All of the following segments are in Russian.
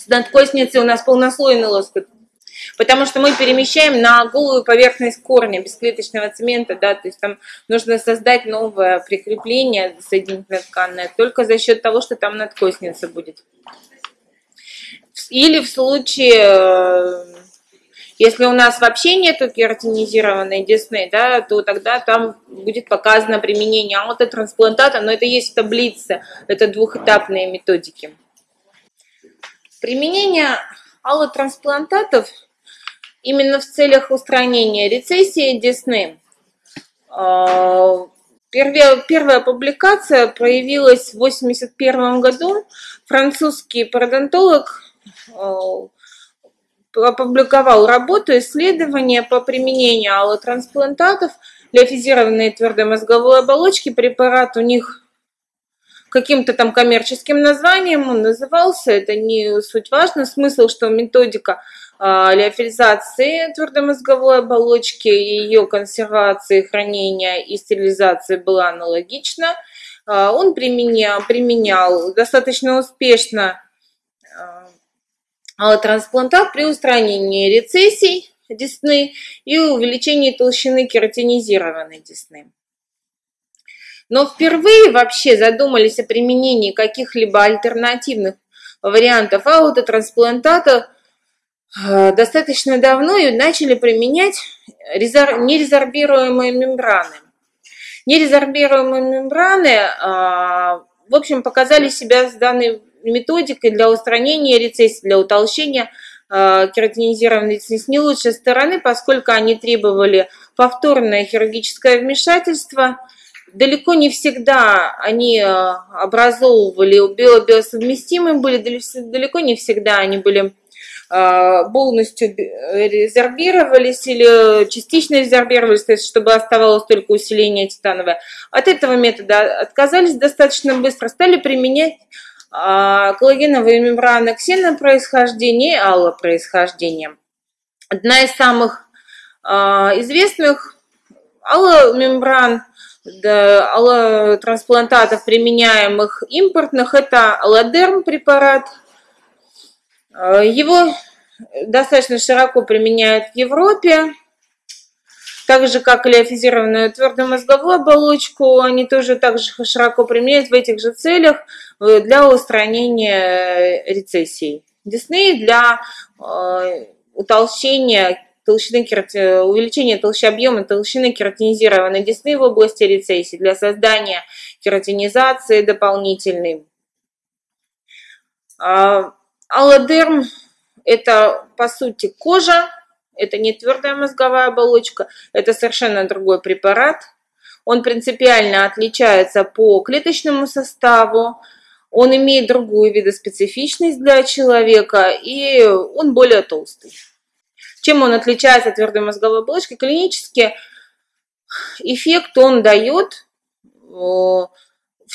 С надкосницей у нас полнослойный лоскут. Потому что мы перемещаем на голую поверхность корня бесклеточного цемента, да, то есть там нужно создать новое прикрепление соединительно тканное только за счет того, что там надкосница будет. Или в случае, э, если у нас вообще нету кератинизированной десны, да, то тогда там будет показано применение аутотрансплантата, но это есть в таблице, это двухэтапные методики. Применение аллотрансплантатов именно в целях устранения рецессии десны. А, первая, публикация появилась в 1981 году. Французский пародонтолог а, опубликовал работу исследования по применению аллотрансплантатов для физированной твердой мозговой оболочки. Препарат у них каким-то там коммерческим названием он назывался, это не суть важно. Смысл, что методика а, леофилизации твердомозговой оболочки, ее консервации, хранения и стерилизации была аналогична. А, он применял, применял достаточно успешно а, трансплантат при устранении рецессий десны и увеличении толщины кератинизированной десны. Но впервые вообще задумались о применении каких-либо альтернативных вариантов аутотрансплантата Э, достаточно давно и начали применять нерезорбируемые мембраны. Нерезорбируемые мембраны, а, в общем, показали себя с данной методикой для устранения рецессии, для утолщения а, кератинизированной рецессии не лучшей стороны, поскольку они требовали повторное хирургическое вмешательство. Далеко не всегда они а, образовывали биобиосовместимые были, далеко не всегда они были а, полностью резервировались или частично резервировались, то есть чтобы оставалось только усиление титановое. От этого метода отказались достаточно быстро, стали применять а, коллагеновые мембраны ксенопроисхождения и аллопроисхождения. Одна из самых известных алломембран, да, аллотрансплантатов, применяемых импортных, это аллодерм препарат – Э, его достаточно широко применяют в Европе, так же, как леофизированную твердую мозговую оболочку, они тоже также широко применяют в этих же целях э, для устранения рецессий. Десны для э, утолщения толщины увеличения толщи объема толщины кератинизированной десны в области рецессии для создания кератинизации дополнительной. А, Аллодерм – это, по сути, кожа, это не твердая мозговая оболочка, это совершенно другой препарат. Он принципиально отличается по клеточному составу, он имеет другую видоспецифичность для человека, и он более толстый. Чем он отличается от твердой мозговой оболочки? Клинически эффект он дает в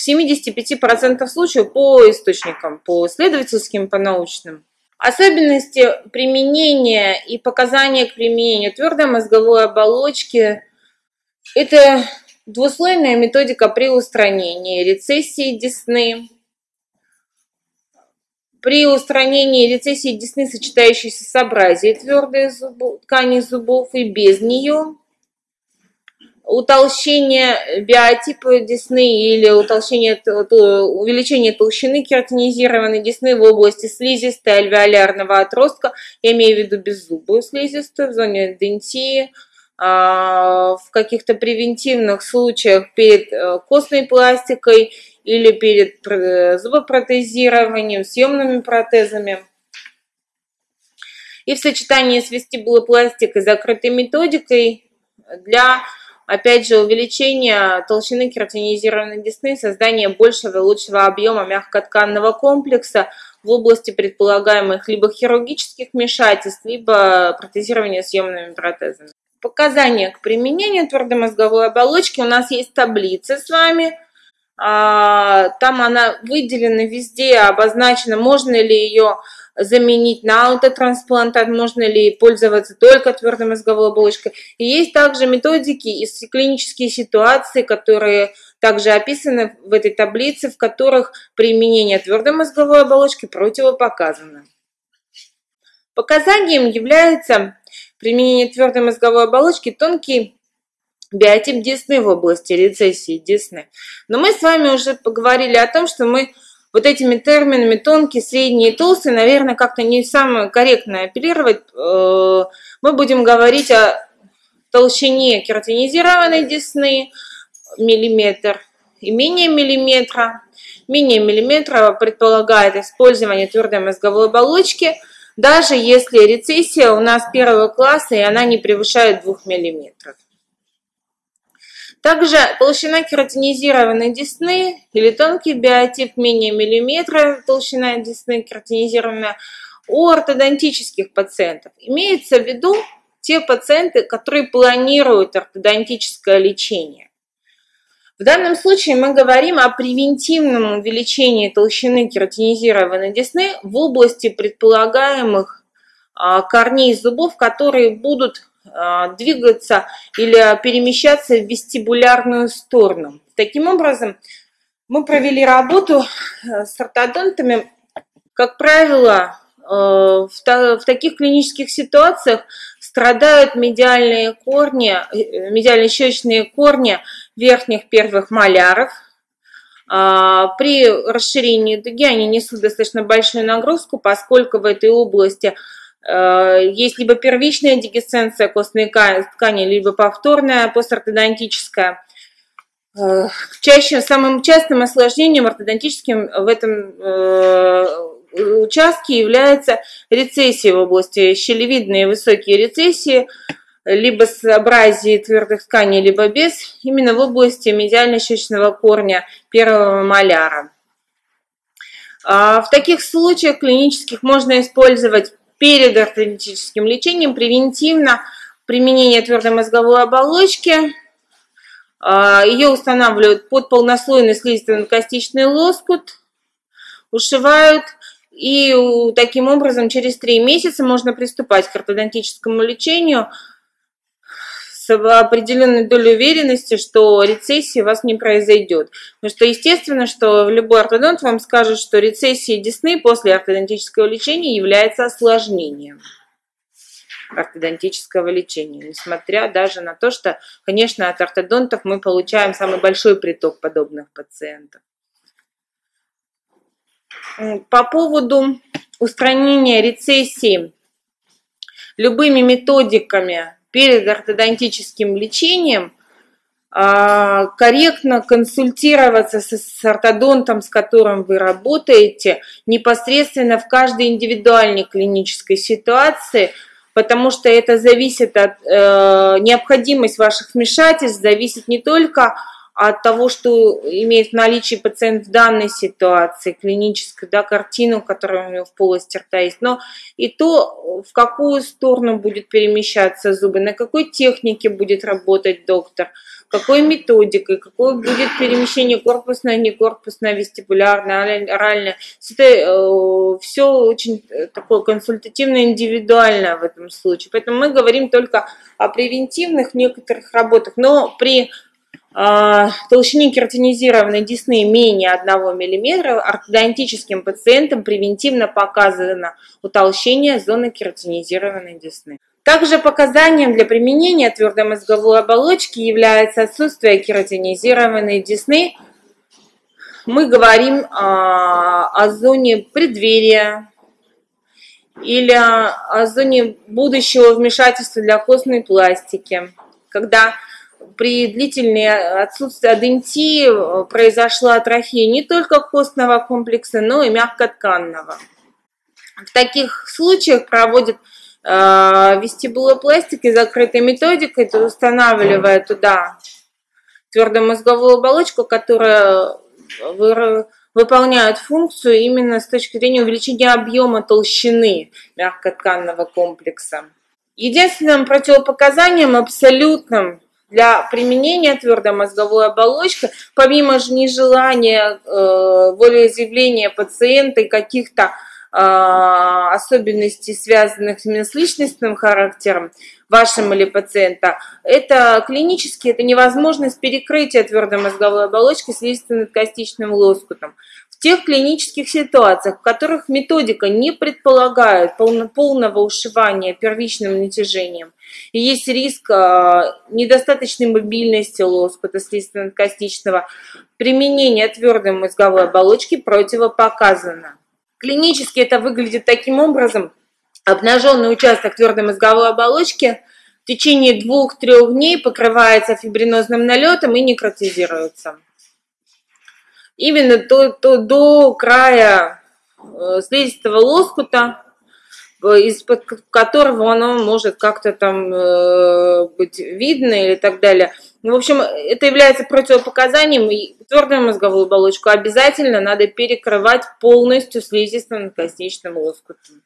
75% случаев по источникам, по исследовательским, по научным. Особенности применения и показания к применению твердой мозговой оболочки – это двуслойная методика при устранении рецессии десны, при устранении рецессии десны, сочетающейся с абразией твердой зубов, ткани зубов и без нее – утолщение биотипа десны или утолщение, увеличение толщины кератинизированной десны в области слизистой альвеолярного отростка, я имею в виду беззубую слизистую, в зоне дентии, в каких-то превентивных случаях перед э, костной пластикой или перед зубопротезированием, съемными протезами. И в сочетании с вестибулопластикой закрытой методикой для Опять же, увеличение толщины кератинизированной десны, создание большего и лучшего объема мягкотканного комплекса в области предполагаемых либо хирургических вмешательств, либо протезирования съемными протезами. Показания к применению твердомозговой оболочки. У нас есть таблица с вами. А, там она выделена везде, обозначена, можно ли ее заменить на аутотрансплантат, можно ли пользоваться только твердой мозговой оболочкой. И есть также методики и клинические ситуации, которые также описаны в этой таблице, в которых применение твердой мозговой оболочки противопоказано. Показанием является применение твердой мозговой оболочки тонкий биотип десны в области рецессии десны. Но мы с вами уже поговорили о том, что мы вот этими терминами тонкий, средний и толстый, наверное, как-то не самое корректное апеллировать. Э, мы будем говорить о толщине кератинизированной десны, миллиметр и менее миллиметра. Менее миллиметра предполагает использование твердой мозговой оболочки, даже если рецессия у нас первого класса и она не превышает 2 миллиметров. Также толщина кератинизированной десны или тонкий биотип менее миллиметра толщина десны кератинизированная у ортодонтических пациентов. Имеется в виду те пациенты, которые планируют ортодонтическое лечение. В данном случае мы говорим о превентивном увеличении толщины кератинизированной десны в области предполагаемых а, корней зубов, которые будут а, двигаться или перемещаться в вестибулярную сторону. Таким образом, мы провели работу э, с ортодонтами. Как правило, э, в таких клинических ситуациях страдают медиальные корни, э, медиально-щечные корни верхних первых маляров. А, при расширении дуги они несут достаточно большую нагрузку, поскольку в этой области Э, есть либо первичная дегесценция костной ткани, либо повторная постортодонтическая. Э, чаще, самым частым осложнением ортодонтическим в этом э, участке является рецессия в области щелевидные высокие рецессии, либо с абразией твердых тканей, либо без, именно в области медиально-щечного корня первого маляра. А в таких случаях клинических можно использовать перед ортодонтическим лечением превентивно применение твердой мозговой оболочки. А, Ее устанавливают под полнослойный слизистый-костичный лоскут, ушивают, и таким образом через три месяца можно приступать к ортодонтическому лечению – с определенной долей уверенности, что рецессии у вас не произойдет. Потому что естественно, что любой ортодонт вам скажет, что рецессия десны после ортодонтического лечения является осложнением ортодонтического лечения, несмотря даже на то, что, конечно, от ортодонтов мы получаем самый большой приток подобных пациентов. По поводу устранения рецессии любыми методиками перед ортодонтическим лечением а, корректно консультироваться с ортодонтом, с которым вы работаете, непосредственно в каждой индивидуальной клинической ситуации, потому что это зависит от э, необходимость ваших вмешательств, зависит не только от от того, что имеет в наличии пациент в данной ситуации, клинической да, картину, которая у него в полости рта есть, но и то, в какую сторону будет перемещаться зубы, на какой технике будет работать доктор, какой методикой, какое будет перемещение корпусное, не корпусное, вестибулярное, оральное. Это э, все очень такое консультативно индивидуальное в этом случае. Поэтому мы говорим только о превентивных некоторых работах, но при а, толщине кератинизированной десны менее 1 мм, ортодонтическим пациентам превентивно показано утолщение зоны кератинизированной десны. Также показанием для применения твердой мозговой оболочки является отсутствие кератинизированной десны. Мы говорим о, о зоне преддверия или о зоне будущего вмешательства для костной пластики, когда при длительной отсутствии адентии э, произошла атрофия не только костного комплекса, но и мягкотканного. В таких случаях проводят э, вестибулопластикой, закрытой методикой, устанавливая туда твердую мозговую оболочку, которая выполняет функцию именно с точки зрения увеличения объема толщины мягкотканного комплекса. Единственным противопоказанием абсолютным для применения твердой мозговой оболочки, помимо же нежелания э, волеизъявления пациента и каких-то э, особенностей, связанных с личностным характером вашим или пациента, это клинически это невозможность перекрытия твердой мозговой оболочки слизистым костичным лоскутом. В тех клинических ситуациях, в которых методика не предполагает полного ушивания первичным натяжением, и есть риск а, недостаточной мобильности лоскута слизистно-костичного, применение твердой мозговой оболочки противопоказано. Клинически это выглядит таким образом. Обнаженный участок твердой мозговой оболочки в течение двух-трех дней покрывается фибринозным налетом и некротизируется. Именно до, до, до края э, слизистого лоскута из-под которого оно может как-то там э, быть видно или так далее. Ну, в общем, это является противопоказанием, и твердую мозговую оболочку обязательно надо перекрывать полностью слизистым косничным лоскутом.